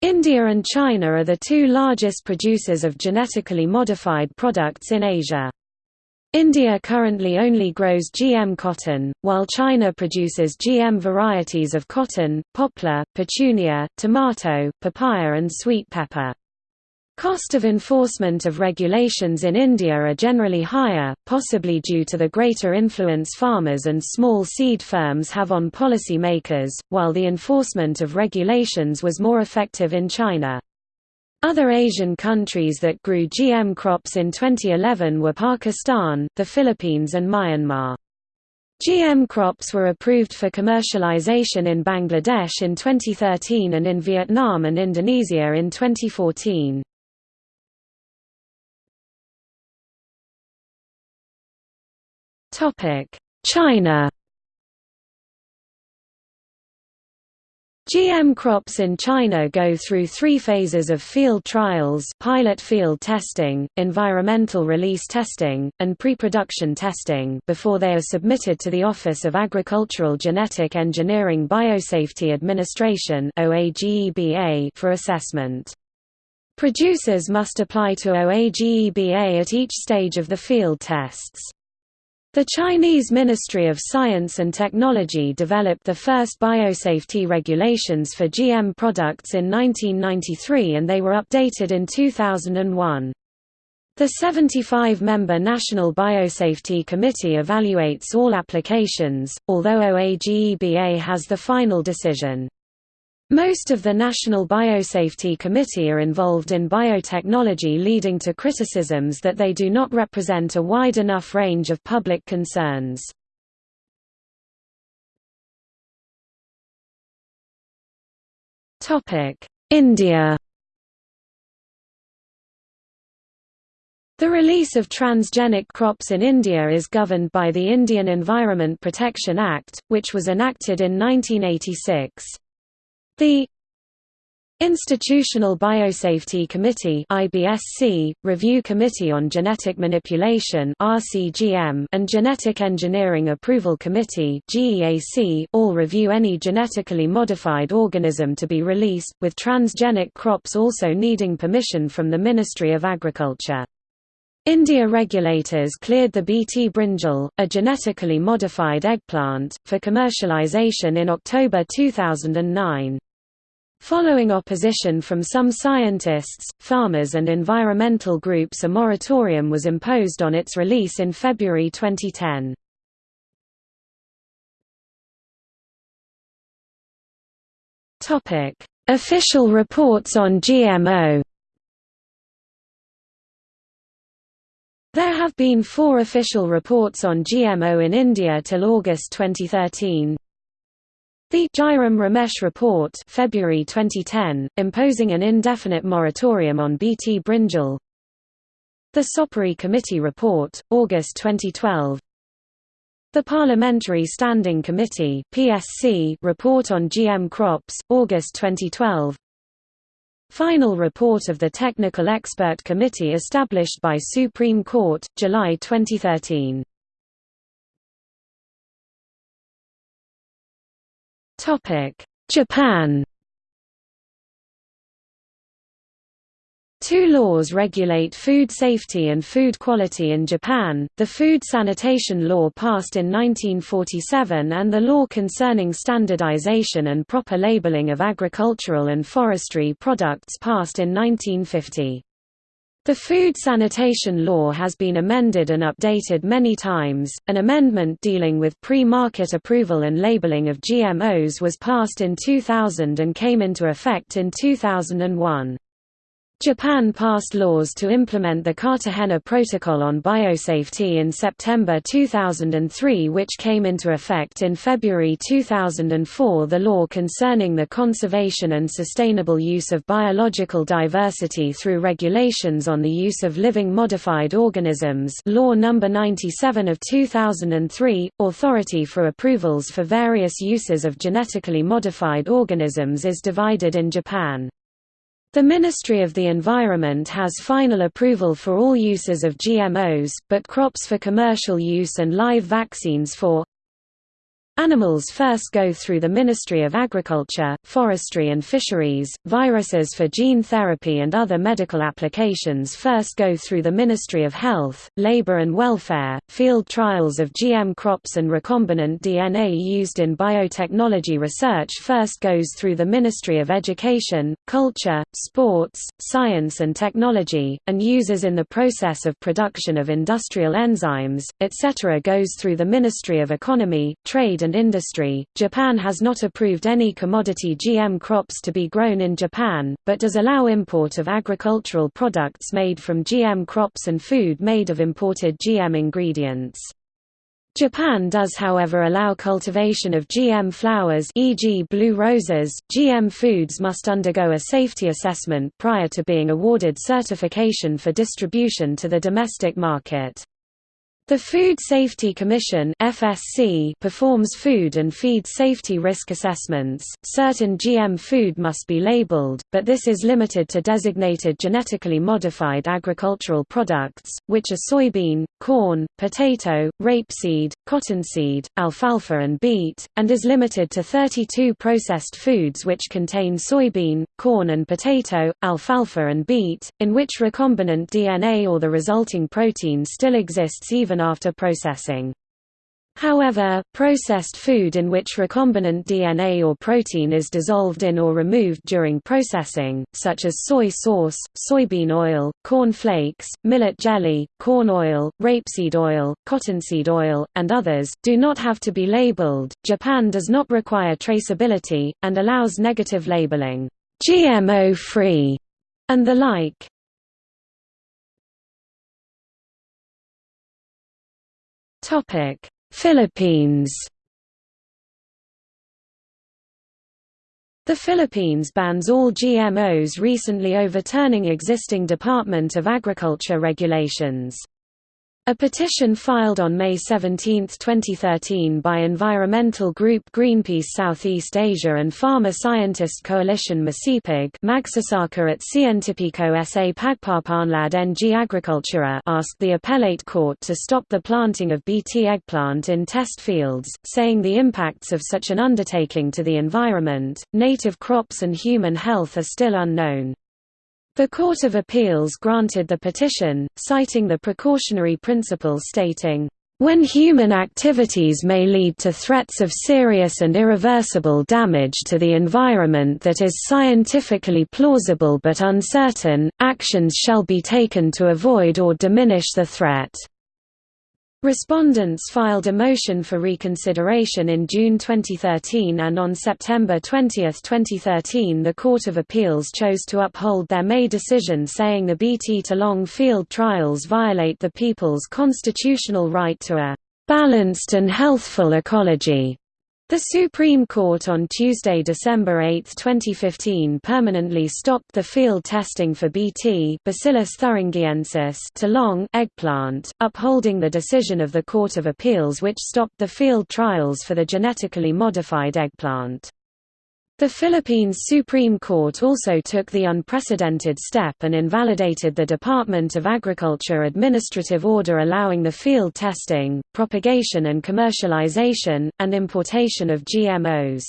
India and China are the two largest producers of genetically modified products in Asia. India currently only grows GM cotton, while China produces GM varieties of cotton, poplar, petunia, tomato, papaya and sweet pepper. Cost of enforcement of regulations in India are generally higher, possibly due to the greater influence farmers and small seed firms have on policy makers, while the enforcement of regulations was more effective in China. Other Asian countries that grew GM crops in 2011 were Pakistan, the Philippines and Myanmar. GM crops were approved for commercialization in Bangladesh in 2013 and in Vietnam and Indonesia in 2014. China GM crops in China go through three phases of field trials pilot field testing, environmental release testing, and pre-production testing before they are submitted to the Office of Agricultural Genetic Engineering Biosafety Administration for assessment. Producers must apply to OAGEBA at each stage of the field tests. The Chinese Ministry of Science and Technology developed the first biosafety regulations for GM products in 1993 and they were updated in 2001. The 75-member National Biosafety Committee evaluates all applications, although OAGEBA has the final decision. Most of the National Biosafety Committee are involved in biotechnology leading to criticisms that they do not represent a wide enough range of public concerns. India The release of transgenic crops in India is governed by the Indian Environment Protection Act, which was enacted in 1986. The Institutional Biosafety Committee IBSC, Review Committee on Genetic Manipulation RCGM, and Genetic Engineering Approval Committee GEAC, all review any genetically modified organism to be released, with transgenic crops also needing permission from the Ministry of Agriculture. India regulators cleared the Bt brinjal, a genetically modified eggplant, for commercialization in October 2009. Following opposition from some scientists, farmers and environmental groups a moratorium was imposed on its release in February 2010. Official reports on GMO There have been four official reports on GMO in India till August 2013. The Jairam Ramesh Report February 2010, imposing an indefinite moratorium on Bt brinjal. The Sopory Committee Report, August 2012 The Parliamentary Standing Committee PSC report on GM crops, August 2012 Final report of the Technical Expert Committee established by Supreme Court, July 2013 Japan Two laws regulate food safety and food quality in Japan, the Food Sanitation Law passed in 1947 and the law concerning standardization and proper labeling of agricultural and forestry products passed in 1950. The Food Sanitation Law has been amended and updated many times. An amendment dealing with pre market approval and labeling of GMOs was passed in 2000 and came into effect in 2001. Japan passed laws to implement the Cartagena Protocol on Biosafety in September 2003 which came into effect in February 2004 the law concerning the conservation and sustainable use of biological diversity through regulations on the use of living modified organisms Law No. 97 of 2003, Authority for approvals for various uses of genetically modified organisms is divided in Japan. The Ministry of the Environment has final approval for all uses of GMOs, but crops for commercial use and live vaccines for Animals first go through the Ministry of Agriculture, Forestry and Fisheries, viruses for gene therapy and other medical applications first go through the Ministry of Health, Labour and Welfare, field trials of GM crops and recombinant DNA used in biotechnology research first goes through the Ministry of Education, Culture, Sports, Science and Technology, and uses in the process of production of industrial enzymes, etc. goes through the Ministry of Economy, Trade and industry. Japan has not approved any commodity GM crops to be grown in Japan, but does allow import of agricultural products made from GM crops and food made of imported GM ingredients. Japan does however allow cultivation of GM flowers e.g. blue roses. GM foods must undergo a safety assessment prior to being awarded certification for distribution to the domestic market. The Food Safety Commission (FSC) performs food and feed safety risk assessments. Certain GM food must be labeled, but this is limited to designated genetically modified agricultural products, which are soybean, corn, potato, rapeseed, cottonseed, alfalfa and beet, and is limited to 32 processed foods which contain soybean, corn and potato, alfalfa and beet, in which recombinant DNA or the resulting protein still exists even after processing. However, processed food in which recombinant DNA or protein is dissolved in or removed during processing, such as soy sauce, soybean oil, corn flakes, millet jelly, corn oil, rapeseed oil, cottonseed oil, and others, do not have to be labeled. Japan does not require traceability, and allows negative labeling, GMO free, and the like. Philippines The Philippines bans all GMOs recently overturning existing Department of Agriculture regulations. A petition filed on May 17, 2013 by environmental group Greenpeace Southeast Asia and Farmer Scientist Coalition Masipag Magsasaka at Cientifico sa Pagpapaunlad ng Agricultura asked the appellate court to stop the planting of Bt eggplant in test fields, saying the impacts of such an undertaking to the environment, native crops and human health are still unknown. The Court of Appeals granted the petition, citing the precautionary principle stating, when human activities may lead to threats of serious and irreversible damage to the environment that is scientifically plausible but uncertain, actions shall be taken to avoid or diminish the threat. Respondents filed a motion for reconsideration in June 2013 and on September 20, 2013 the Court of Appeals chose to uphold their May decision saying the BT talong field trials violate the people's constitutional right to a "...balanced and healthful ecology." The Supreme Court on Tuesday, December 8, 2015 permanently stopped the field testing for Bt Bacillus thuringiensis talong eggplant, upholding the decision of the Court of Appeals which stopped the field trials for the genetically modified eggplant. The Philippines Supreme Court also took the unprecedented step and invalidated the Department of Agriculture administrative order allowing the field testing, propagation and commercialization, and importation of GMOs.